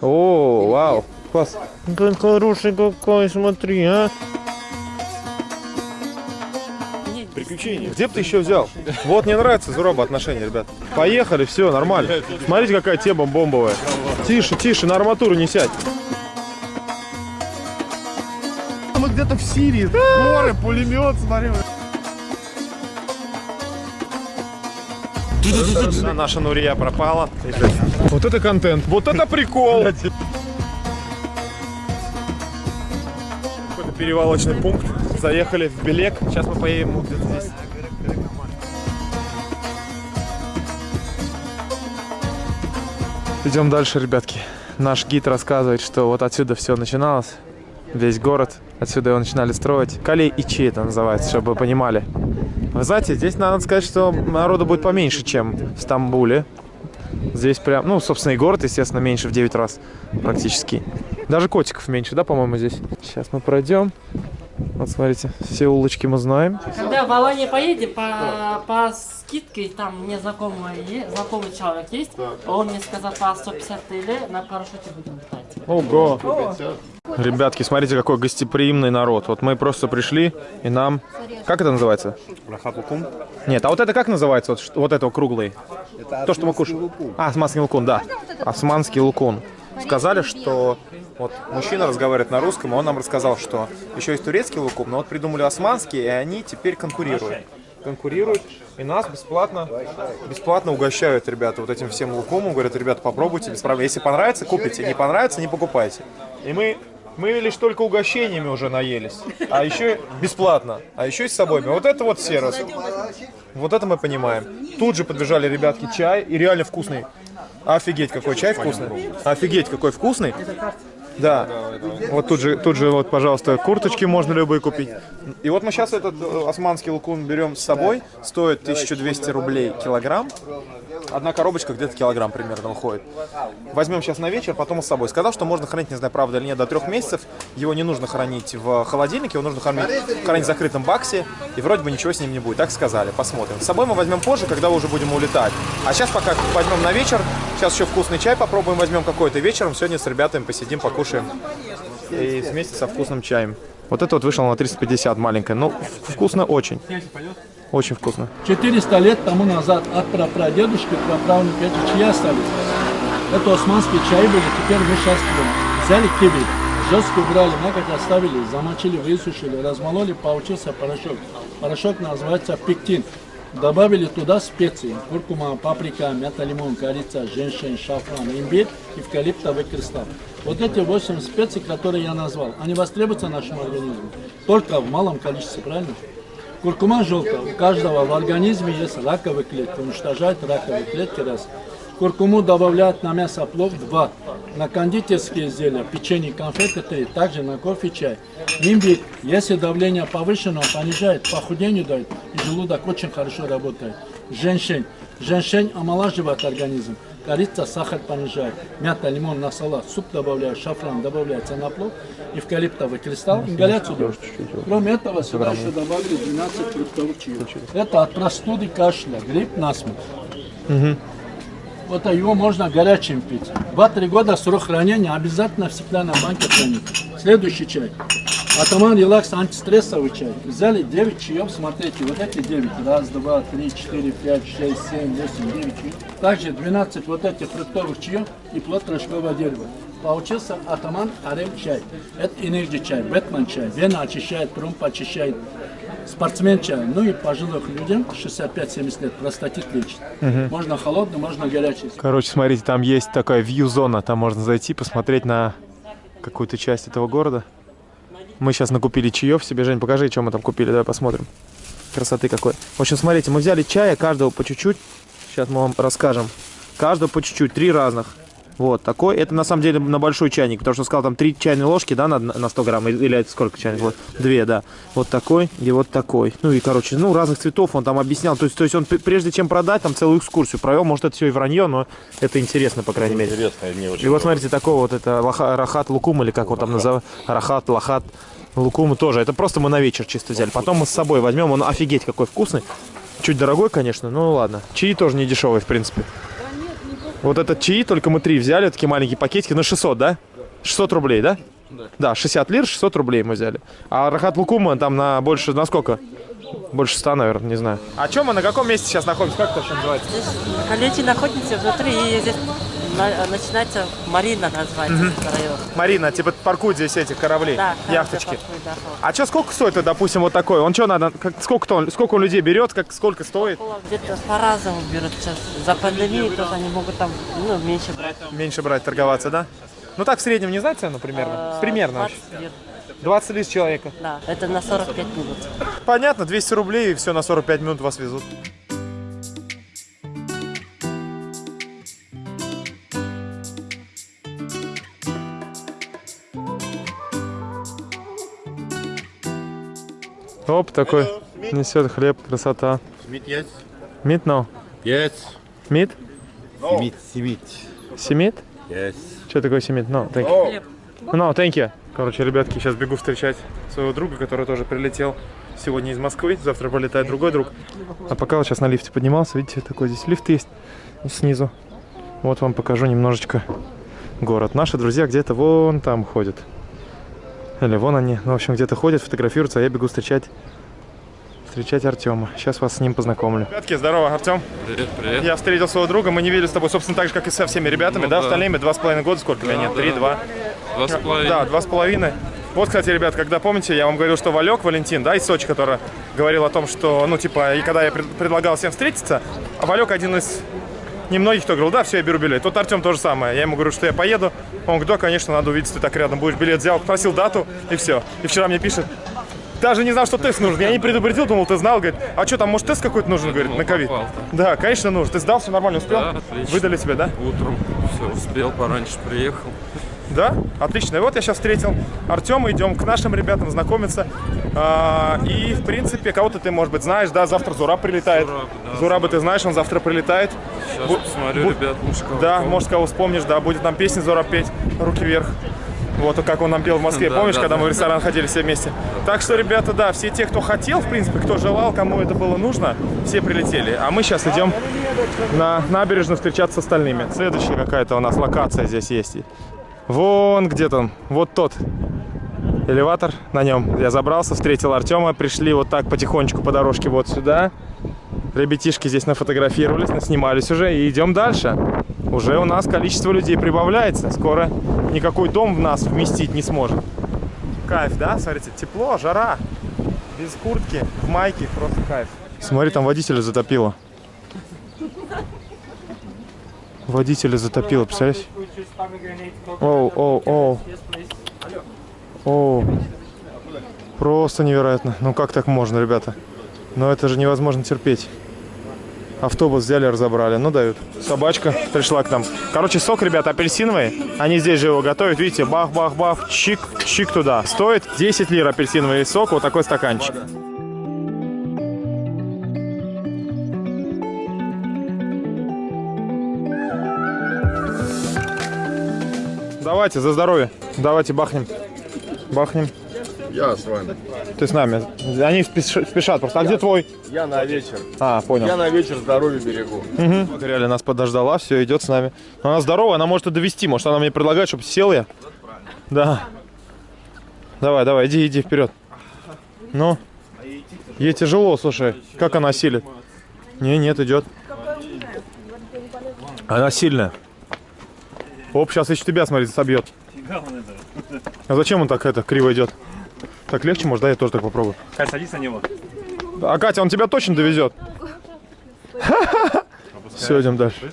О, вау, класс. Как хороший какой, смотри, а. Приключения. Где бы ты еще взял? Вот мне нравится Зуроба отношения, ребят. Поехали, все, нормально. Смотрите, какая тема бомбовая. Тише, тише, на арматуру не сядь. Мы где-то в Сирии. Горы, пулемет, смотри. Наша Нурия пропала. Вот это контент. Вот это прикол. Какой-то перевалочный пункт. Заехали в Белек. Сейчас мы поедем где-то здесь. Идем дальше, ребятки. Наш гид рассказывает, что вот отсюда все начиналось. Весь город. Отсюда его начинали строить. Калей Ичи это называется, чтобы вы понимали. Вы знаете, здесь надо сказать, что народу будет поменьше, чем в Стамбуле. Здесь прям, ну, собственно, и город, естественно, меньше в 9 раз практически. Даже котиков меньше, да, по-моему, здесь? Сейчас мы пройдем. Вот смотрите, все улочки мы знаем. Когда в Аланию поедем, по, по скидке, там мне знакомый, знакомый человек есть, он мне сказал по 150 тысяч на парашюте будем летать. Ого! Ребятки, смотрите, какой гостеприимный народ. Вот мы просто пришли, и нам... Как это называется? Нет, а вот это как называется? Вот, вот это круглый? То, что мы кушаем. А, османский лукун, да. Османский лукун. Сказали, что вот мужчина разговаривает на русском, и он нам рассказал, что еще есть турецкий лукум, но вот придумали османский, и они теперь конкурируют. Конкурируют, и нас бесплатно, бесплатно угощают, ребята, вот этим всем лукумом. Говорят, ребята, попробуйте, без проблем. Если понравится, купите, не понравится, не покупайте. И мы, мы лишь только угощениями уже наелись, а еще бесплатно, а еще и с собой. Вот это вот сервис. Вот это мы понимаем. Тут же подбежали ребятки чай, и реально вкусный. Офигеть, какой чай вкусный. Офигеть, какой вкусный. Да. Вот тут же, тут же, вот, пожалуйста, курточки можно любые купить. И вот мы сейчас этот э, османский лукун берем с собой. Стоит 1200 рублей килограмм. Одна коробочка где-то килограмм примерно уходит. Возьмем сейчас на вечер, потом с собой. Сказал, что можно хранить, не знаю, правда или нет, до трех месяцев. Его не нужно хранить в холодильнике, его нужно хранить, хранить в закрытом баксе. И вроде бы ничего с ним не будет. Так сказали, посмотрим. С собой мы возьмем позже, когда уже будем улетать. А сейчас пока возьмем на вечер. Сейчас еще вкусный чай попробуем, возьмем какой-то вечером. Сегодня с ребятами посидим, покушаем. И вместе со вкусным чаем. Вот это вот вышло на 350 маленькое. Ну, вкусно очень. Очень вкусно. 400 лет тому назад от прапрадедушки, праправнука эти чьи остались? Это османские чаи были, теперь мы сейчас. Взяли киви, жестко убрали, мякоть оставили, замочили, высушили, размололи, получился порошок. Порошок называется пектин. Добавили туда специи, куркума, паприка, мята, лимон, корица, женьшень, шафран, имбирь, эвкалиптовый кристалл. Вот эти 8 специй, которые я назвал, они востребуются нашему организму только в малом количестве, правильно? Куркума желтая. У каждого в организме есть раковые клетки. Уничтожает раковые клетки раз. Куркуму добавляют на мясо плов два. На кондитерские изделия, печенье, конфеты. Также на кофе, чай. Имбирь, если давление повышено, он понижает, похудению дает. И желудок очень хорошо работает. Женьшень. Женьшень омолаживает организм. Корица, сахар понижает. Мята, лимон на салат. Суп добавляют, шафран добавляется на плов. Эвкалиптовый кристалл. Ингаляцию. Кроме этого, сюда еще добавили 12 фруктовых чаев. Это от простуды, кашля, грипп, насморк. Вот а его можно горячим пить. Два-три года срок хранения обязательно в стеклянной банке хранить. Следующий чай. Атаман релакс антистрессовый чай. Взяли 9 чаев, смотрите, вот эти 9. Раз, два, три, четыре, пять, шесть, семь, восемь, девять чаев. Также 12 вот этих фруктовых чаев и плод рожкового дерева. Получился атаман арем чай. Это энергия чай, Бэтмен чай. Вена очищает, тромб очищает. Спортсмен чай. Ну и пожилых людям 65-70 лет простатит лечит. Можно холодный, можно горячий. Короче, смотрите, там есть такая вью-зона. Там можно зайти, посмотреть на какую-то часть этого города. Мы сейчас накупили чаев себе. Жень, покажи, что мы там купили. Давай посмотрим. Красоты какой. В общем, смотрите, мы взяли чая, каждого по чуть-чуть. Сейчас мы вам расскажем. Каждого по чуть-чуть, три разных. Вот такой. Это на самом деле на большой чайник, потому что сказал там три чайные ложки, да, на, на 100 грамм. Или это сколько чайных ложек? Две, да. Вот такой и вот такой. Ну и, короче, ну, разных цветов он там объяснял. То есть, то есть он прежде чем продать, там целую экскурсию провел. Может, это все и вранье, но это интересно, по крайней мере. Интересно, мне очень И вот смотрите, такой вот это лоха- рахат лукум, или как его там называют, рахат, лахат, лукум тоже. Это просто мы на вечер чисто взяли. Потом мы с собой возьмем, он офигеть какой вкусный. Чуть дорогой, конечно, ну ладно. Чаи тоже не дешевые, в принципе. Да Вот этот чаи, только мы три взяли, такие маленькие пакетики, на 600, да? 600 рублей, да? Да. 60 лир, 600 рублей мы взяли. А рахат лукума там на больше, на сколько? Больше 100, наверное, не знаю. А чем мы, на каком месте сейчас находимся? Как это вообще называется? Здесь коллеги находимся внутри, и здесь на- начинается Марина называется этот район. Марина, типа паркуют здесь эти корабли, Да, яхточки. хорошо, да. А что, сколько стоит, допустим, вот такой? Он что надо, как, сколько, он, сколько он людей берет, как, сколько стоит? Где-то по-разному берут сейчас. За пандемию тоже они могут там ну, меньше брать. Меньше брать, торговаться, да? Ну так в среднем не знать цену примерно? А, Примерно вообще. 20 лир. 20 лир с человека. Да, это на 45 минут. Понятно, 200 рублей и все на 45 минут вас везут. Оп, такой несет хлеб, красота. Simit, yes. Мит, no? Yes. Мит? Simit, simit. Семит? Yes. Что такое семит? No, thank you. No, thank you. Короче, ребятки, сейчас бегу встречать своего друга, который тоже прилетел сегодня из Москвы. Завтра полетает другой друг. А пока вот сейчас на лифте поднимался, видите, такой здесь лифт есть снизу. Вот вам покажу немножечко город. Наши друзья где-то вон там ходят. Или вон они. Ну, в общем, где-то ходят, фотографируются, а я бегу встречать встречать Артема. Сейчас вас с ним познакомлю. Ребятки, здорово, Артем. Привет, привет. Я встретил своего друга, мы не видели с тобой, собственно, так же, как и со всеми ребятами, Ну да, да. остальными два с половиной года, сколько меня нет, да. три, два. Два с половиной. Да, два с половиной. Вот, кстати, ребят, когда помните, я вам говорил, что Валек, Валентин, да, из Сочи, который говорил о том, что, ну, типа, и когда я пред- предлагал всем встретиться, а Валек один из немногих, кто говорил, да, все, я беру билет. Вот Артем то же самое. Я ему говорю, что я поеду. Он говорит, да, конечно, надо увидеться, ты так рядом будешь. Билет взял, попросил дату, и все. И вчера мне пишет, даже не знал, что тест нужен. Я не предупредил, думал, ты знал. Говорит, а что, там, может, тест какой-то нужен, говорит, думал, на ковид? Да, конечно, нужен. Ты сдал, все нормально, успел? Да, отлично. Выдали тебе, да? Утром все успел, пораньше приехал. Да? Отлично. И вот я сейчас встретил Артема, идем к нашим ребятам знакомиться. А, и, в принципе, кого-то ты, может быть, знаешь, да, завтра Зураб прилетает. Зураб, да. Зураба ты знаешь, он завтра прилетает. Сейчас Бу- посмотрю, бу- ребят, может, кого Да, помню. может, кого вспомнишь, да, будет нам песни Зураб петь, руки вверх. Вот как он нам пел в Москве, Да, помнишь, да, когда да. мы в ресторан ходили все вместе. Так что, ребята, да, все те, кто хотел, в принципе, кто желал, кому это было нужно, все прилетели. А мы сейчас идем на набережную встречаться с остальными. Следующая какая-то у нас локация здесь есть. Вон где там, вот тот элеватор, на нем я забрался, встретил Артема, пришли вот так потихонечку по дорожке вот сюда. Ребятишки здесь нафотографировались, наснимались уже и идем дальше. Уже у нас количество людей прибавляется, скоро никакой дом в нас вместить не сможет. Кайф, да? Смотрите, тепло, жара, без куртки, в майке, просто кайф. Смотри, там водителя затопило. Водителя затопило, представляешь? Оу, оу, оу. Оу. Просто невероятно. Ну как так можно, ребята? Но это же невозможно терпеть. Автобус взяли, разобрали. Ну, дают. Собачка пришла к нам. Короче, сок, ребята, апельсиновый. Они здесь же его готовят. Видите, бах-бах-бах, чик, чик туда. Стоит 10 лир апельсиновый сок, вот такой стаканчик. Давайте, за здоровье. Давайте бахнем. Бахнем. Я с вами. Ты с нами. Они спеш- спешат просто. А где твой? Я на вечер. А, понял. Я на вечер здоровье берегу. Угу. Реально нас подождала, все, идет с нами. Но она здоровая, она может и довести. Может, она мне предлагает, чтобы сел я. Да. Давай, давай, иди, иди вперед. Ну. Ей тяжело, слушай. Как она силит? Не, нет, идет. Она сильная. Оп, сейчас еще тебя, смотри, собьет. А зачем он так это криво идет? Так легче, может, да, я тоже так попробую. Кать, садись на него. А Катя, он тебя точно довезет. Все, идем дальше.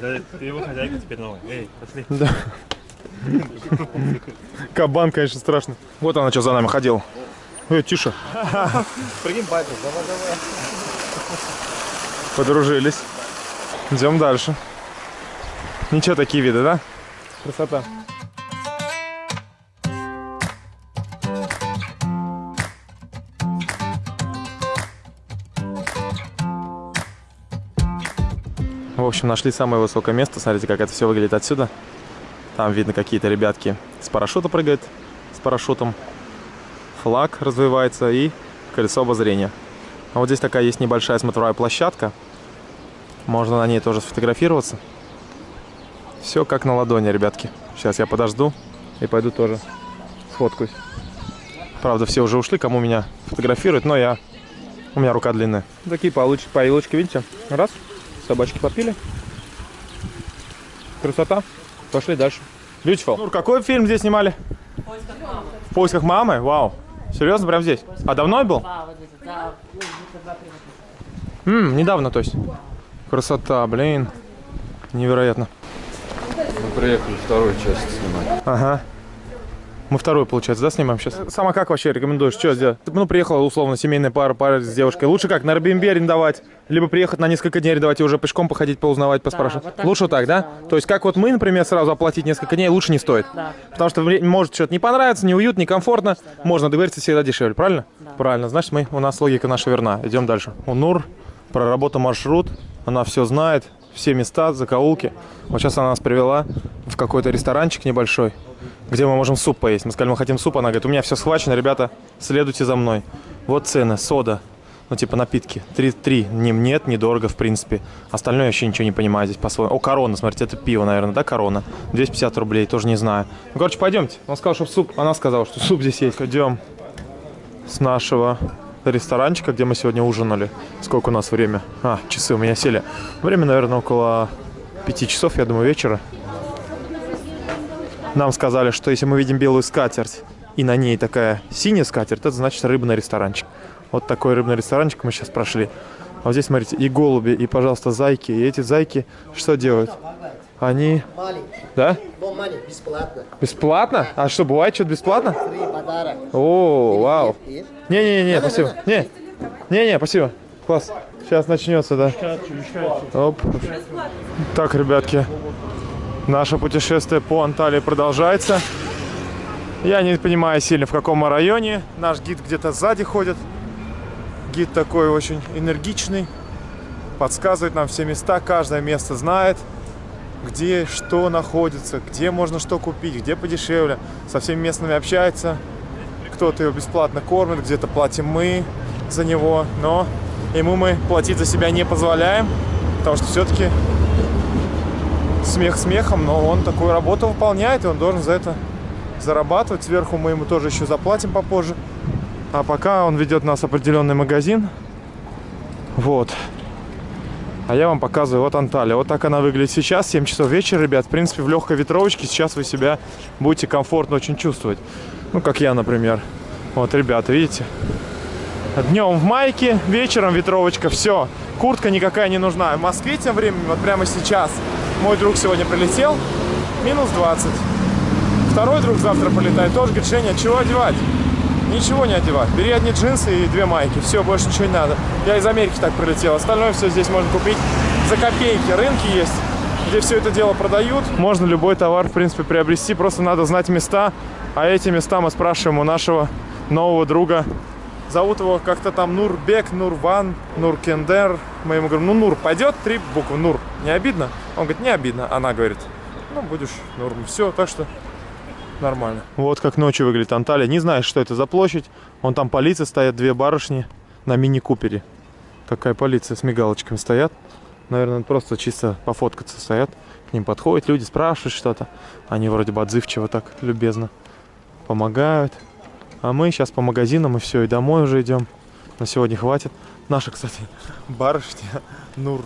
Да, ты его хозяйка теперь новая. Эй, пошли. Да. Кабан, конечно, страшно. Вот она что за нами ходила. Эй, тише. Прикинь, батя, давай, давай. Подружились. Идем дальше. Ничего, такие виды, да? Красота. В общем, нашли самое высокое место. Смотрите, как это все выглядит отсюда. Там видно какие-то ребятки с парашюта прыгают, с парашютом. Флаг развивается и колесо обозрения. А вот здесь такая есть небольшая смотровая площадка. Можно на ней тоже сфотографироваться. Все как на ладони, ребятки. Сейчас я подожду и пойду тоже сфоткаюсь. Правда, все уже ушли, кому меня фотографируют, но я... У меня рука длинная. Такие получ... поилочки, видите? Раз, собачки попили. Красота. Пошли дальше. Beautiful. Нур, какой фильм здесь снимали? В поисках мамы? Вау. Серьезно, прям здесь? А давно был? Да, вот это, да. ну, где-то два-три года. М, недавно, то есть. Красота, блин. Невероятно. Мы приехали вторую часть снимать. Ага. Мы вторую, получается, да, снимаем сейчас? Сама как вообще рекомендуешь? Что сделать? Ну, приехала, условно, семейная пара, пара с девушкой. Лучше как, на Airbnb арендовать? Либо приехать на несколько дней арендовать и уже пешком походить, поузнавать, поспрашивать? вот так лучше так, да? да, То есть, как вот мы, например, сразу оплатить несколько дней, лучше не стоит? Да. Потому что может что-то не понравится, не уютно, не комфортно. Можно договориться всегда дешевле, правильно? Правильно. Значит, мы, у нас логика наша верна. Идем дальше. У Нур проработал маршрут, она все знает, все места, закоулки. Вот сейчас она нас привела в какой-то ресторанчик небольшой, где мы можем суп поесть. Мы сказали, мы хотим суп, она говорит, у меня все схвачено, ребята, следуйте за мной. Вот цены, сода, ну типа напитки. Три, три, не, нет, недорого в принципе. Остальное я вообще ничего не понимаю здесь по-своему. О, корона, смотрите, это пиво, наверное, да, корона? 250 рублей, тоже не знаю. Ну, короче, пойдемте. Он сказал, что суп, она сказала, что суп здесь есть. Идем с нашего ресторанчика, где мы сегодня ужинали. Сколько у нас время? А, часы у меня сели. Время, наверное, около пяти часов, я думаю, вечера. Нам сказали, что если мы видим белую скатерть, и на ней такая синяя скатерть, это значит рыбный ресторанчик. Вот такой рыбный ресторанчик мы сейчас прошли. А вот здесь, смотрите, и голуби, и, пожалуйста, зайки. И эти зайки что делают? Они... Да? Бомбани, бесплатно. Бесплатно? А что, бывает что-то бесплатно? Фри подарок. О, вау. Не-не-не, спасибо. Не, не-не, спасибо. Класс. Сейчас начнется, да. Оп. Так, ребятки, наше путешествие по Анталии продолжается. Я не понимаю сильно, в каком районе. Наш гид где-то сзади ходит. Гид такой очень энергичный. Подсказывает нам все места, каждое место знает где что находится, где можно что купить, где подешевле. Со всеми местными общается. Кто-то его бесплатно кормит, где-то платим мы за него. Но ему мы платить за себя не позволяем, потому что все-таки смех смехом, но он такую работу выполняет, и он должен за это зарабатывать. Сверху мы ему тоже еще заплатим попозже. А пока он ведет нас в определенный магазин. Вот. А я вам показываю, вот Анталия. Вот так она выглядит сейчас, 7 часов вечера, ребят. В принципе, в легкой ветровочке сейчас вы себя будете комфортно очень чувствовать. Ну, как я, например. Вот, ребята, видите? Днем в майке, вечером ветровочка, все. Куртка никакая не нужна. В Москве тем временем, вот прямо сейчас, мой друг сегодня прилетел, минус 20. Второй друг завтра полетает, тоже говорит, Женя, чего одевать? Ничего не одевать. Бери одни джинсы и две майки. Все, больше ничего не надо. Я из Америки так прилетел. Остальное все здесь можно купить за копейки. Рынки есть, где все это дело продают. Можно любой товар, в принципе, приобрести. Просто надо знать места. А эти места мы спрашиваем у нашего нового друга. Зовут его как-то там Нурбек, Нурван, Нуркендер. Мы ему говорим, ну Нур, пойдет? Три буквы. Нур. Не обидно? Он говорит, не обидно. Она говорит, ну будешь Нур. Все, так что нормально. Вот как ночью выглядит Анталия. Не знаешь, что это за площадь. Вон там полиция стоят, две барышни на мини-купере. Какая полиция с мигалочками стоят. Наверное, просто чисто пофоткаться стоят. К ним подходят люди, спрашивают что-то. Они вроде бы отзывчиво так, любезно помогают. А мы сейчас по магазинам и все, и домой уже идем. На сегодня хватит. Наша, кстати, барышня Нур.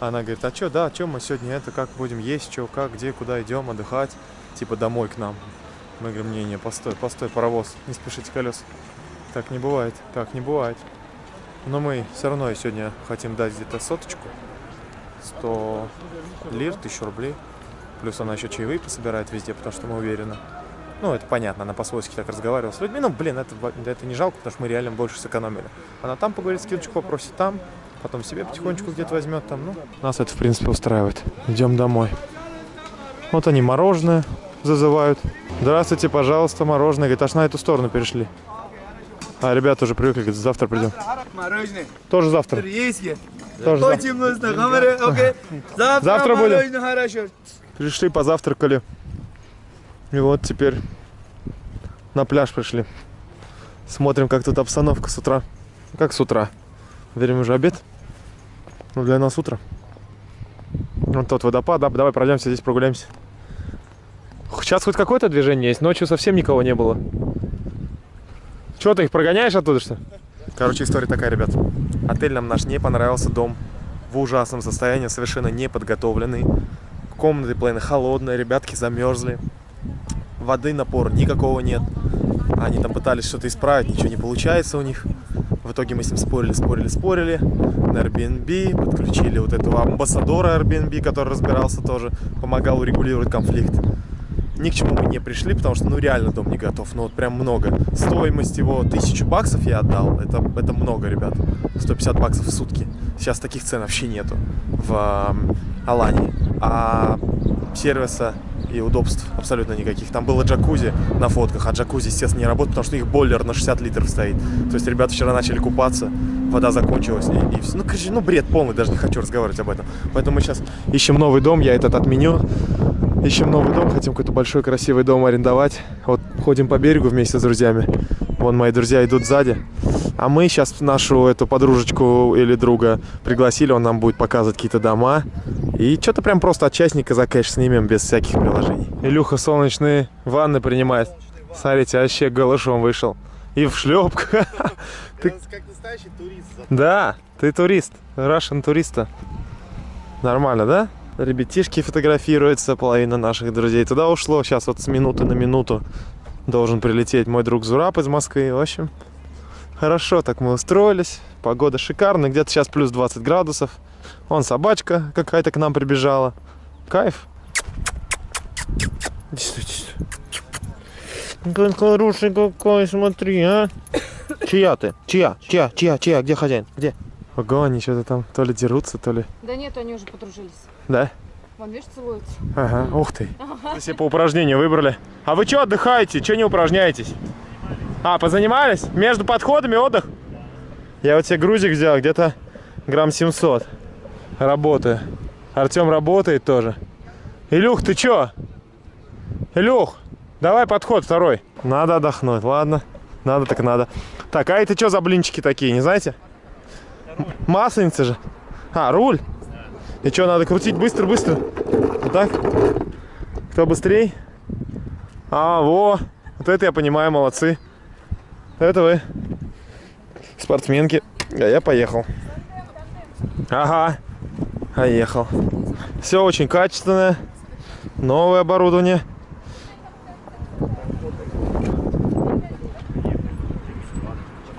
Она говорит, а что, да, что мы сегодня это, как будем есть, что, как, где, куда идем отдыхать, типа домой к нам. Мы говорим, не-не, постой, постой, паровоз, не спешите колес. Так не бывает, так не бывает. Но мы все равно сегодня хотим дать где-то соточку. 100 лир, 1000 рублей. Плюс она еще чаевые пособирает везде, потому что мы уверены. Ну, это понятно, она по-свойски так разговаривала с людьми. Ну, блин, это, это не жалко, потому что мы реально больше сэкономили. Она там поговорит, скидочку попросит там, потом себе потихонечку где-то возьмет там. Ну, нас это, в принципе, устраивает. Идем домой. Вот они мороженое зазывают. Здравствуйте, пожалуйста, мороженое. Говорит, аж на эту сторону перешли. А ребята уже привыкли, говорит, завтра придем. Мороженое. Тоже завтра. Тоже завтра. Завтра, будем. Пришли, позавтракали. И вот теперь на пляж пришли. Смотрим, как тут обстановка с утра. Как с утра? Время уже обед. Ну, для нас утро. Вот тот водопад, да, давай пройдемся здесь, прогуляемся. Сейчас хоть какое-то движение есть, ночью совсем никого не было. Чего ты их прогоняешь оттуда, что? Короче, история такая, ребят. Отель нам наш не понравился, дом в ужасном состоянии, совершенно не подготовленный. Комнаты половина холодные, ребятки замерзли. Воды напора никакого нет. Они там пытались что-то исправить, ничего не получается у них. В итоге мы с ним спорили, спорили, спорили. На Airbnb подключили вот этого амбассадора Airbnb, который разбирался тоже, помогал урегулировать конфликт. Ни к чему мы не пришли, потому что, ну, реально дом не готов. Ну, вот прям много. Стоимость его тысячу баксов я отдал. Это, это много, ребят. 150 баксов в сутки. Сейчас таких цен вообще нету в Алании. А сервиса и удобств абсолютно никаких. Там было джакузи на фотках, а джакузи, естественно, не работает, потому что их бойлер на 60 литров стоит. То есть ребята вчера начали купаться, вода закончилась, и, и все. Ну, короче, ну, бред полный, даже не хочу разговаривать об этом. Поэтому мы сейчас ищем новый дом, я этот отменю. Ищем новый дом, хотим какой-то большой красивый дом арендовать. Вот ходим по берегу вместе с друзьями. Вон мои друзья идут сзади. А мы сейчас нашу эту подружечку или друга пригласили, он нам будет показывать какие-то дома. И что-то прям просто от частника за кэш снимем без всяких приложений. Илюха солнечные ванны принимает. Смотрите, вообще голышом вышел. И в шлепках. Ты... Как настоящий турист. Да, ты турист. Russian туриста. Нормально, да? Ребятишки фотографируются, половина наших друзей туда ушло. Сейчас вот с минуты на минуту должен прилететь мой друг Зураб из Москвы. В общем, хорошо так мы устроились. Погода шикарная, где-то сейчас плюс 20 градусов. Вон собачка какая-то к нам прибежала. Кайф. Иди сюда, иди сюда. Как хороший какой, смотри, а. Чья ты? Чья? Чья? Чья? Чья? Где хозяин? Где? Ого, они что-то там то ли дерутся, то ли... Да нет, они уже подружились. Да? Вон, видишь, целуются. Ага, ух ты. Вы себе по упражнению выбрали. А вы что отдыхаете? Что не упражняетесь? А, позанимались? Между подходами отдых? Я вот себе грузик взял, где-то грамм 700. Работаю. Артем работает тоже. Илюх, ты чё? Илюх, давай подход второй. Надо отдохнуть, ладно. Надо так надо. Так, а это что за блинчики такие, не знаете? М- Масленица же. А, руль. И что, надо крутить быстро-быстро? Вот так? Кто быстрей? А, во. Вот это я понимаю, молодцы. Это вы. Спортсменки. А я поехал. Ага. Поехал. Все очень качественное. Новое оборудование.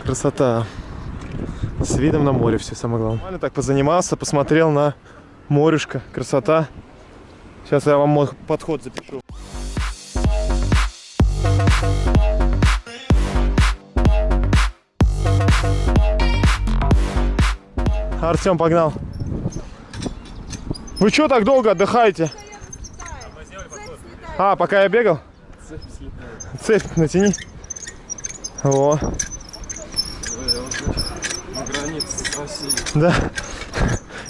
Красота. С видом на море все самое главное. Нормально так позанимался, посмотрел на морюшка. Красота. Сейчас я вам мой подход запишу. Артем погнал. Вы что так долго отдыхаете? А, пока я бегал? Цепь натяни. Во. Да.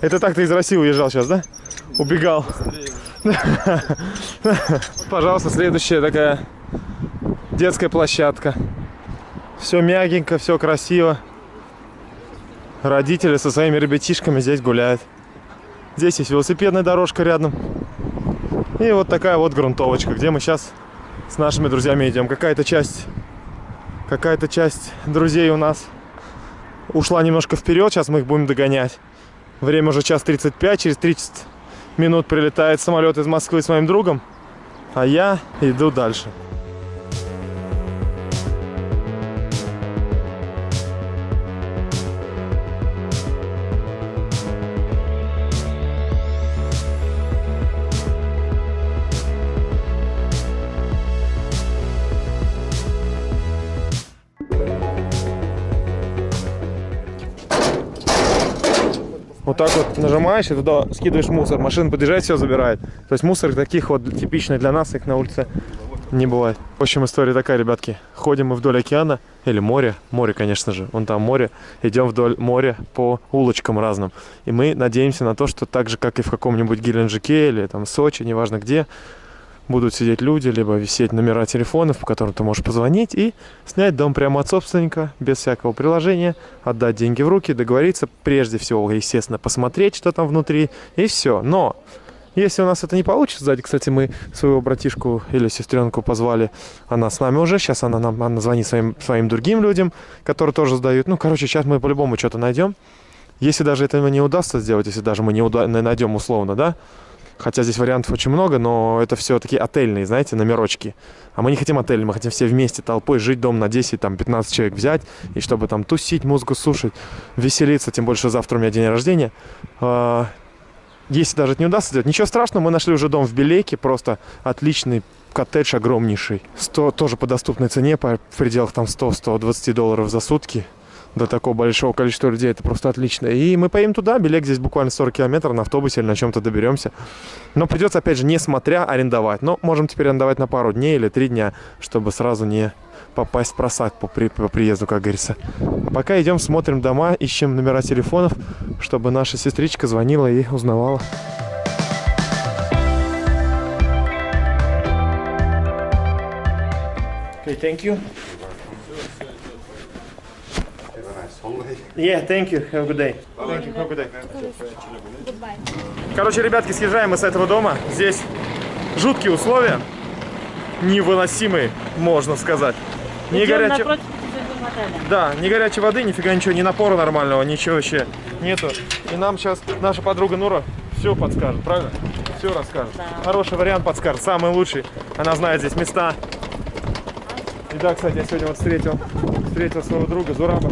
Это так ты из России уезжал сейчас, да? Убегал. Пожалуйста, следующая такая детская площадка. Все мягенько, все красиво. Родители со своими ребятишками здесь гуляют. Здесь есть велосипедная дорожка рядом. И вот такая вот грунтовочка, где мы сейчас с нашими друзьями идем. Какая-то часть, какая-то часть друзей у нас ушла немножко вперед. Сейчас мы их будем догонять. Время уже час 35, через 30 минут прилетает самолет из Москвы с моим другом, а я иду дальше. Вот нажимаешь и туда скидываешь мусор. Машина подъезжает, все забирает. То есть мусор таких вот типичных для нас, их на улице не бывает. В общем, история такая, ребятки. Ходим мы вдоль океана, или моря, море, конечно же, вон там море. Идем вдоль моря по улочкам разным. И мы надеемся на то, что так же, как и в каком-нибудь Геленджике или там Сочи, неважно где, будут сидеть люди, либо висеть номера телефонов, по которым ты можешь позвонить и снять дом прямо от собственника, без всякого приложения, отдать деньги в руки, договориться, прежде всего, естественно, посмотреть, что там внутри, и все. Но Если у нас это не получится, сзади, кстати, мы своего братишку или сестренку позвали, она с нами уже, сейчас она нам она звонит своим, своим другим людям, которые тоже сдают. Ну, короче, сейчас мы по-любому что-то найдем. Если даже этого не удастся сделать, если даже мы не уда- найдем условно, да, хотя здесь вариантов очень много, но это все такие отельные, знаете, номерочки. А мы не хотим отель, мы хотим все вместе толпой жить дом на 10, там, 15 человек взять, и чтобы там тусить, музыку слушать, веселиться, тем больше завтра у меня день рождения. А, Если даже это не удастся сделать, ничего страшного, мы нашли уже дом в Белейке, просто отличный коттедж огромнейший. 100, тоже по доступной цене, по, пределах там 100-120 долларов за сутки. До такого большого количества людей это просто отлично. И мы поедем туда, Белек здесь буквально 40 километров на автобусе или на чем-то доберемся. Но придется, опять же, не смотря, арендовать. Но можем теперь арендовать на пару дней или три дня, чтобы сразу не попасть в просак по, при- по приезду, как говорится. Пока идем, смотрим дома, ищем номера телефонов, чтобы наша сестричка звонила и узнавала. Okay, thank you. Yeah, thank you. Have a good day. Thank you. Have a good day. Короче, ребятки, съезжаем мы с этого дома. Здесь жуткие условия. Невыносимые, можно сказать. Не Идем. Да, ни горячей воды, нифига ничего, ни напора нормального, ничего вообще нету. И нам сейчас наша подруга Нура все подскажет, правильно? Все расскажет. Хороший вариант подскажет, самый лучший. Она знает здесь места. И да, кстати, я сегодня вот встретил, встретил своего друга Зураба.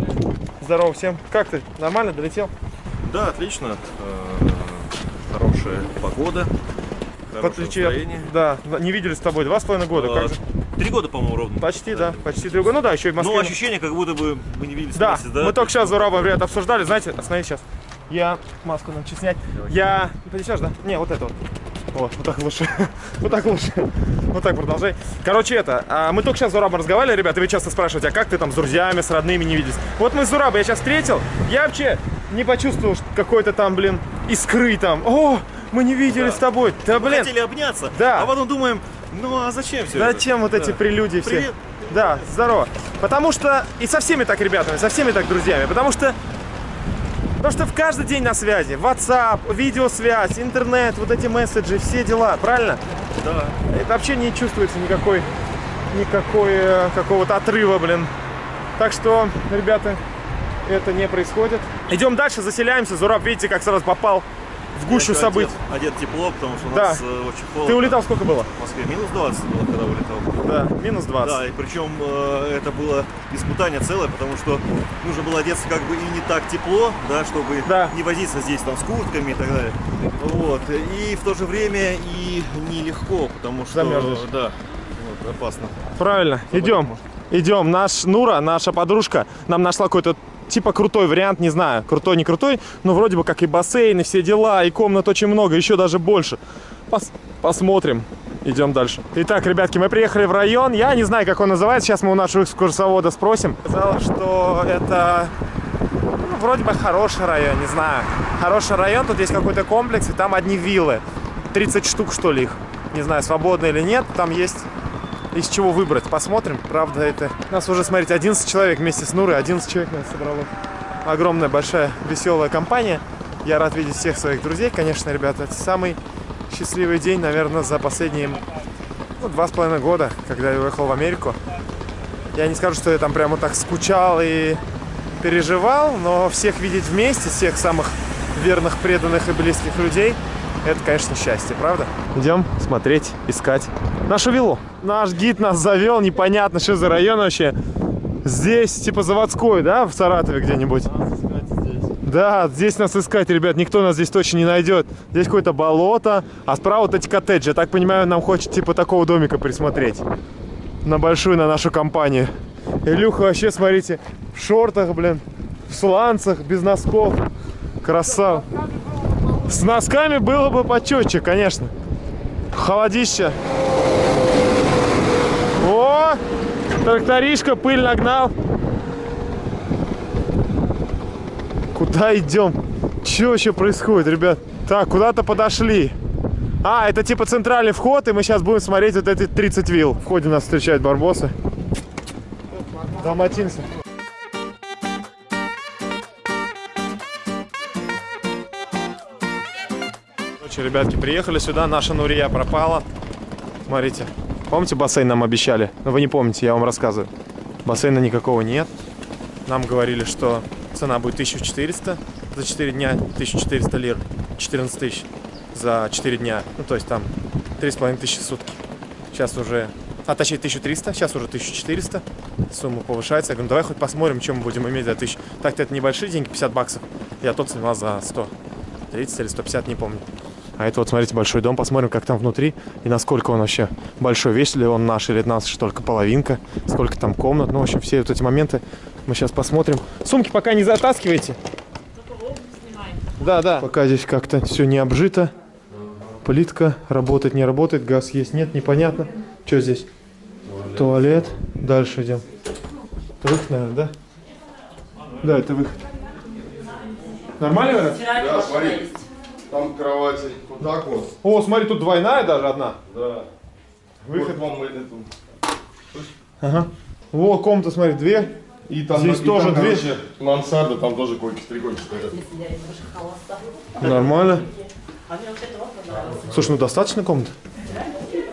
Здорово всем. Как ты? Нормально долетел? Да, отлично. Э, Хорошая погода. Хорошее Подключи- настроение. Да, не виделись с тобой два с половиной года. Э, Как же? Три года, по-моему, ровно. Почти, да, почти три года. Ну да, еще и в Москве. Ну, ощущение, как будто бы мы не виделись Да, да? мы только сейчас с Зурабом, ребят, обсуждали, знаете, остановись сейчас. Я маску научу снять. Я... Поднесешь, да? Не, вот это вот. Вот, вот так лучше. вот так лучше. вот так продолжай. Короче, это, а, мы только сейчас с Зурабом разговаривали, ребята, вы часто спрашиваете, а как ты там с друзьями, с родными не виделись? Вот мы с Зурабом, я сейчас встретил, я вообще не почувствовал какой-то там, блин, искры там. О, мы не виделись с тобой. Да, Мы блин, хотели обняться, Да. а потом думаем, ну а зачем все Зачем вот эти прелюдии все? Привет. Да, здорово. Потому что и со всеми так ребятами, со всеми так друзьями. Потому что Потому что в каждый день на связи. WhatsApp, видеосвязь, интернет, вот эти месседжи, все дела, правильно? Да. Это вообще не чувствуется никакой, никакой э, какого-то отрыва, блин. Так что, ребята, это не происходит. Идем дальше, заселяемся. Зураб, видите, как сразу попал в гущу событий. Одет, одет тепло, потому что у Да. нас э, очень холодно. Ты улетал сколько было? В Москве минус 20 было, когда улетал. Да, минус 20. Да, и причем э, это было испытание целое, потому что нужно было одеться как бы и не так тепло, да, чтобы Да. не возиться здесь там с куртками и так далее. Вот. И в то же время и нелегко, потому что Замерзнешь. да, вот, опасно. Правильно, идем. Идем. Наш Нура, наша подружка, нам нашла какой-то типа крутой вариант, не знаю, крутой, не крутой, но вроде бы как и бассейн, и все дела, и комнат очень много, еще даже больше. Пос- посмотрим. Идем дальше. Итак, ребятки, мы приехали в район. Я не знаю, как он называется. Сейчас мы у нашего экскурсовода спросим. Сказала, что это ну, вроде бы хороший район, не знаю. Хороший район, тут есть какой-то комплекс, и там одни виллы. 30 штук, что ли, их. Не знаю, свободно или нет. Там есть из чего выбрать. Посмотрим. Правда, это... Нас уже, смотрите, 11 человек вместе с Нурой. 11 человек нас собрало. Огромная, большая, веселая компания. Я рад видеть всех своих друзей, конечно, ребята. Это самый счастливый день, наверное, за последние ну, два с половиной года, когда я уехал в Америку. Я не скажу, что я там прямо так скучал и переживал, но всех видеть вместе, всех самых верных, преданных и близких людей, это, конечно, счастье, правда? Идем смотреть, искать нашу виллу. Наш гид нас завел, непонятно, что за район вообще. Здесь, типа, заводской, да, в Саратове где-нибудь? Да, здесь нас искать, ребят, никто нас здесь точно не найдет. Здесь какое-то болото, а справа вот эти коттеджи. Я так понимаю, нам хочет типа такого домика присмотреть. На большую, на нашу компанию. Илюха вообще, смотрите, в шортах, блин, в сланцах, без носков. Красава. С носками было бы почетче, конечно. Холодище. О, тракторишка пыль нагнал. Куда идем? Что вообще происходит, ребят? Так, куда-то подошли. А, это типа центральный вход, и мы сейчас будем смотреть вот эти 30 вилл. В ходе нас встречают барбосы. Далматинцы. Ребятки, приехали сюда, наша Нурия пропала. Смотрите. Помните, бассейн нам обещали? Ну, вы не помните, я вам рассказываю. Бассейна никакого нет. Нам говорили, что цена будет 1400 за 4 дня, 1400 лир, 14 тысяч за 4 дня. Ну, то есть там 3,5 тысячи сутки. Сейчас уже, а точнее 1300, сейчас уже 1400. Сумма повышается. Я говорю, давай хоть посмотрим, чем мы будем иметь за 1000. Так-то это небольшие деньги, 50 баксов. Я тот снимал за 100. 30 или 150, не помню. А это вот, смотрите, большой дом. Посмотрим, как там внутри и насколько он вообще большой. Весь ли он наш или наш только половинка. Сколько там комнат. Ну, в общем, все вот эти моменты мы сейчас посмотрим. Сумки пока не затаскивайте. Да, да. Пока здесь как-то все не обжито. Плитка работает, не работает. Газ есть, нет, непонятно. Что здесь? Туалет. Дальше идем. Это выход, наверное, да? Да, это выход. Нормально? Да, смотри. Там кровати вот так вот. О, смотри, тут двойная даже одна. Да. Выход. Вот вам это. Ага. Во, комната, смотри, две. И там, Здесь и тоже там, дверь. короче, мансарда, там тоже койки, три койки стоят. Нормально. Слушай, ну достаточно комнат?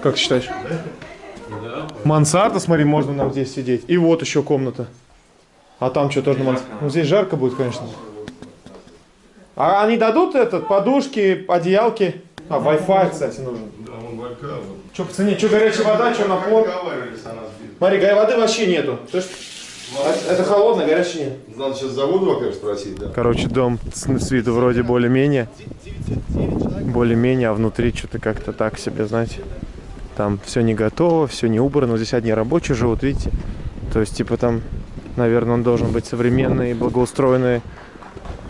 Как ты считаешь? Мансарда, смотри, можно нам здесь сидеть. И вот еще комната. А там что, тоже на мансарде? Ну, здесь жарко будет, конечно. А они дадут этот, подушки, одеялки? А, Wi-Fi, кстати, нужен. Да, он валька. Вот. Что по цене? Что горячая вода, что напор? Смотри, горячей воды вообще нету. Это холодно, горячей нет. Надо сейчас за воду, во-первых, спросить, да. Короче, дом с, с виду вроде более-менее. Более-менее, а внутри что-то как-то так себе, знаете. Там все не готово, все не убрано. Здесь одни рабочие живут, видите. То есть, типа там, наверное, он должен быть современный и благоустроенный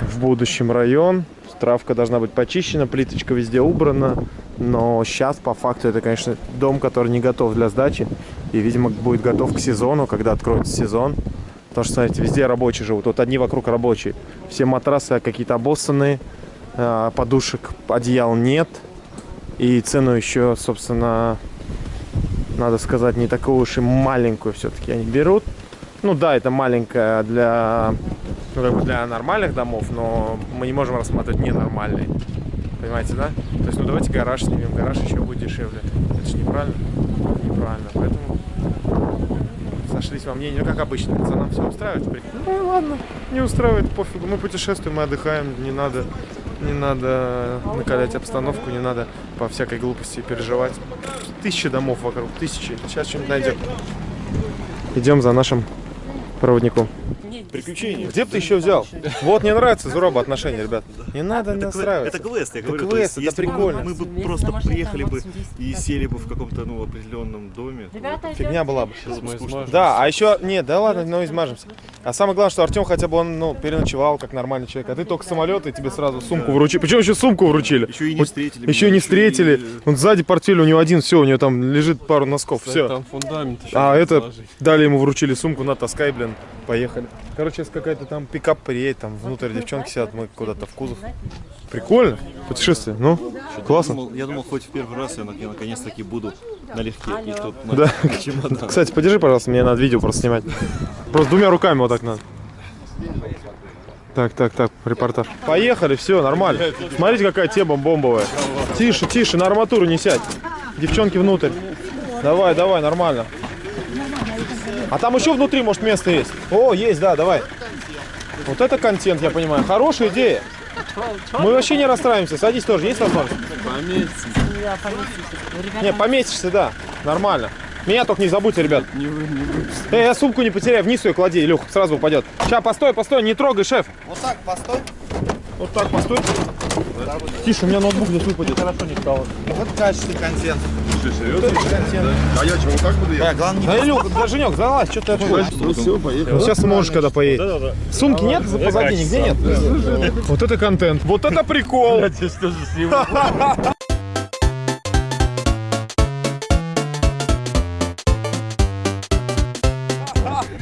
в будущем район. Травка должна быть почищена, плиточка везде убрана. Но сейчас, по факту, это, конечно, дом, который не готов для сдачи. И, видимо, будет готов к сезону, когда откроется сезон. Потому что, смотрите, везде рабочие живут. Вот одни вокруг рабочие. Все матрасы какие-то обоссанные. а, Подушек, одеял нет. И цену еще, собственно, надо сказать, не такую уж и маленькую все-таки они берут. Ну да, это маленькая для, ну, для нормальных домов, но мы не можем рассматривать ненормальные. Понимаете, да? То есть, ну давайте гараж снимем, гараж еще будет дешевле. Это же неправильно. Неправильно. Поэтому сошлись во мнении, ну как обычно, пацанам все устраивает. Ну и ладно, не устраивает, пофигу. Мы путешествуем, мы отдыхаем, не надо, не надо накалять обстановку, не надо по всякой глупости переживать. Тысячи домов вокруг, тысячи. Сейчас что-нибудь найдем. Идем за нашим проводником. Приключения. Где бы ты еще взял? Вот мне нравится Зуроба отношения, ребят. Не надо Это, кве- настраиваться. это квест, я Это говорю. квест, это если бы прикольно. Мы бы просто приехали бы 80 и сели бы в каком-то ну, определенном доме. Фигня была бы. Да, а еще, нет, да ладно, ну измажемся. А самое главное, что Артем хотя бы он, ну, переночевал как нормальный человек, а ты только самолет, и тебе сразу сумку вручили. Причем еще сумку вручили. Еще и не встретили. Еще не встретили. Он сзади портфель у него один, все, у него там лежит пару носков, все. Там фундамент. А это дали ему вручили сумку, на таскай, блин, поехали. Короче, сейчас какая-то там пикап приедет, там внутрь девчонки сидят, мы куда-то в кузов. Прикольно, путешествие, ну, Я классно. думал, я думал, хоть в первый раз я, я наконец-таки буду налегке. И тут на- Да. чемодан. Кстати, подержи, пожалуйста, мне надо видео просто снимать. Просто двумя руками вот так надо. Так, так, так, репортаж. Поехали, все, нормально. Смотрите, какая тема бомбовая. Тише, тише, на арматуру не сядь. Девчонки внутрь. Давай, давай, нормально. А там еще внутри, может, место есть? О, есть, да, давай. Вот это контент, я понимаю. Хорошая идея. Мы вообще не расстраиваемся. Садись тоже, есть возможность? я поместился. Ребята, Не, поместишься, да. Нормально. Меня только не забудьте, ребят. Эй, я сумку не потеряй, вниз ее клади, Илюх, сразу упадет. Сейчас, постой, постой, не трогай, шеф. Вот так, постой. Вот так, постой. Тише, у меня ноутбук здесь выпадет. Хорошо не стало. Вот качественный контент. А я чего, вот так буду ехать? Да, главное Да, да, Женек, залазь, что ты отходишь? Ну все, поехали. Вот сейчас сможешь, когда поедет. Сумки нет за позади, нигде нет? Вот это контент. Вот это прикол.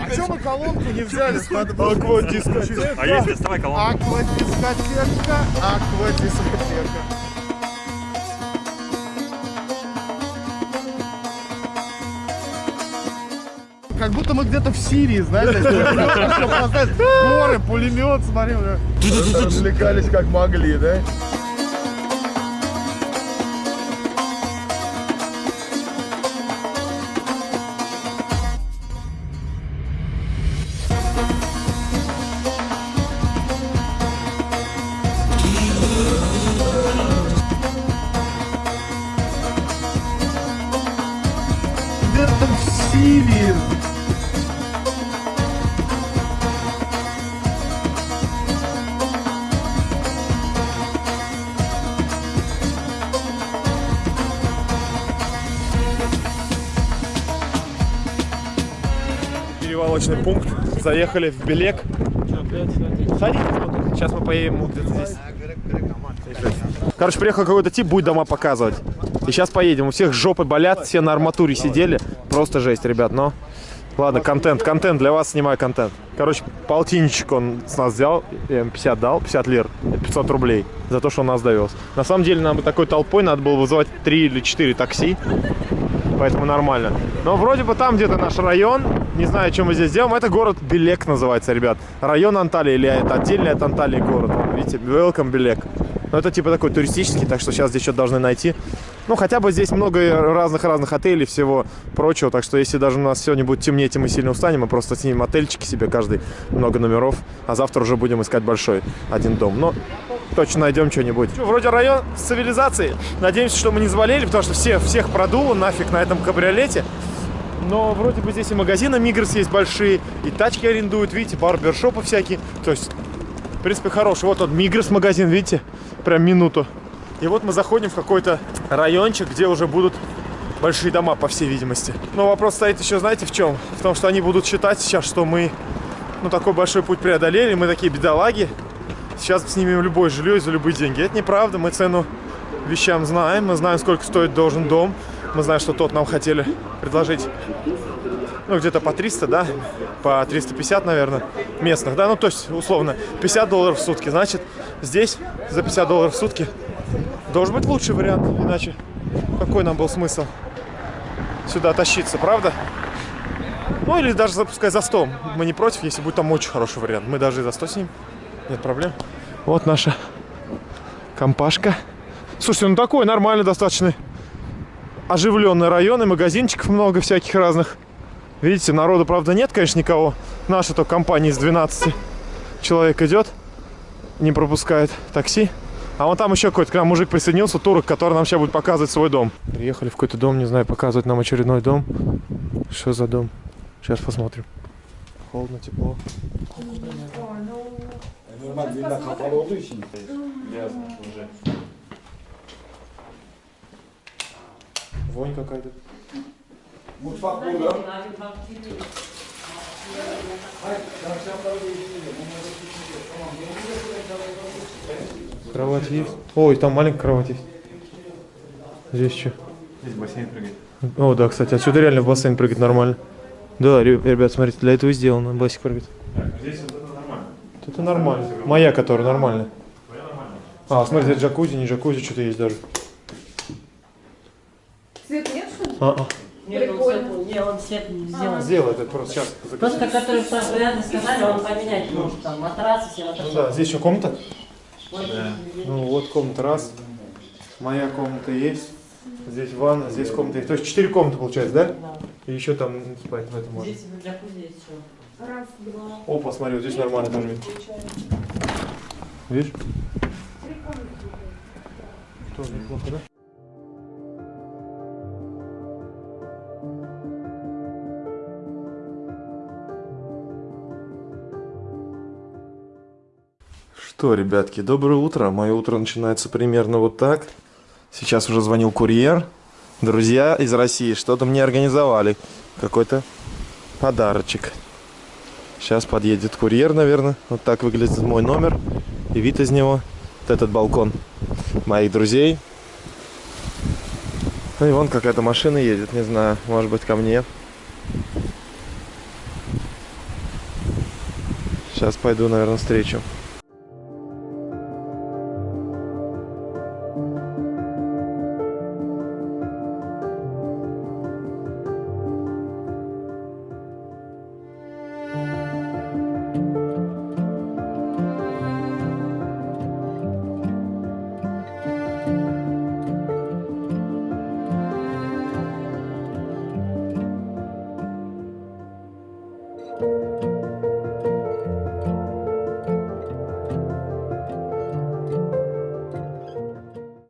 А что мы колонку не взяли с Аквадискотека. А если доставай колонку? Аквадискотека, аквадискотека. Как будто мы где-то в Сирии, знаете, горы, пулемет, смотри, развлекались как могли, да? Заехали в Белек. Тут. Сейчас мы поедем вот где-то здесь. Короче, приехал какой-то тип, будет дома показывать. И сейчас поедем. У всех жопы болят, все на арматуре сидели. Просто жесть, ребят, но... Ладно, контент, контент, для вас снимаю контент. Короче, полтинничек он с нас взял, я ему 50 дал, 50 лир, это 500 рублей за то, что он нас довез. На самом деле, нам бы такой толпой надо было вызывать 3 или 4 такси, поэтому нормально. Но вроде бы там где-то наш район, не знаю, чем мы здесь делаем, это город Белек называется, ребят. Район Анталии или это отдельный от Анталии город, видите, Welcome Белек. Но это типа такой туристический, так что сейчас здесь что-то должны найти. Ну, хотя бы здесь много разных-разных отелей, всего прочего. Так что если даже у нас сегодня будет темнеть, и мы сильно устанем, мы просто снимем отельчики себе, каждый много номеров. А завтра уже будем искать большой один дом. Но точно найдем что-нибудь. Вроде район с цивилизацией. Надеемся, что мы не заболели, потому что все, всех продуло нафиг на этом кабриолете. Но вроде бы здесь и магазины Мигрос есть большие, и тачки арендуют, видите, барбершопы всякие. То есть, в принципе, хороший. Вот тот Мигрос магазин, видите, прям минуту. И вот мы заходим в какой-то райончик, где уже будут большие дома, по всей видимости. Но вопрос стоит еще, знаете, в чем? В том, что они будут считать сейчас, что мы, ну, такой большой путь преодолели, мы такие бедолаги. Сейчас снимем любое жилье за любые деньги. Это неправда, мы цену вещам знаем, мы знаем, сколько стоит должен дом. Мы знаем, что тот нам хотели предложить, ну, где-то по 300, да, по 350, наверное, местных, да, ну, то есть, условно, 50 долларов в сутки. Значит, здесь за 50 долларов в сутки должен быть лучший вариант, иначе какой нам был смысл сюда тащиться, правда? Ну, или даже запускай за 100. Мы не против, если будет там очень хороший вариант. Мы даже и за 100 снимем, нет проблем. Вот наша компашка. Слушайте, ну такой нормальный достаточно оживленный район, и магазинчиков много всяких разных. Видите, народу, правда, нет, конечно, никого. Наша то компания из 12 человек идет, не пропускает такси. А вон там еще какой-то к нам мужик присоединился, турок, который нам сейчас будет показывать свой дом. Приехали в какой-то дом, не знаю, показывать нам очередной дом. Что за дом? Сейчас посмотрим. Холодно, тепло. Вонь какая-то. Кровать есть? Ой, там маленькая кровать есть. Здесь что? Здесь бассейн прыгает. О, да, кстати, отсюда реально в бассейн прыгать нормально. Да, ре- ребят, смотрите, для этого и сделано, басик прыгать. Здесь вот это нормально. Моя, которая нормальная. А, смотрите, это джакузи, не джакузи, что-то есть даже. Свет нет, что ли? А, а. Нет, он свет, не, он свет не сделан. Сделай это просто сейчас. Просто, который рядом сказали, он поменять может, там, матрасы, все это. Ну да, здесь еще комната. Вот, Ну вот комната раз. Моя комната есть. Здесь ванна, здесь комната есть. То есть четыре комнаты получается, да? да. И еще там спать в этом можно. Здесь в джакузи есть все. Раз, два, Опа, смотри, вот здесь нормально тоже видно. Видишь? три. Тоже неплохо, да? Что, ребятки, доброе утро. Мое утро начинается примерно вот так. Сейчас уже звонил курьер. Друзья из России что-то мне организовали. Какой-то подарочек. Сейчас подъедет курьер, наверное. Вот так выглядит мой номер. И вид из него. Вот этот балкон моих друзей. Ну и вон какая-то машина едет, не знаю, может быть ко мне. Сейчас пойду, наверное, встречу.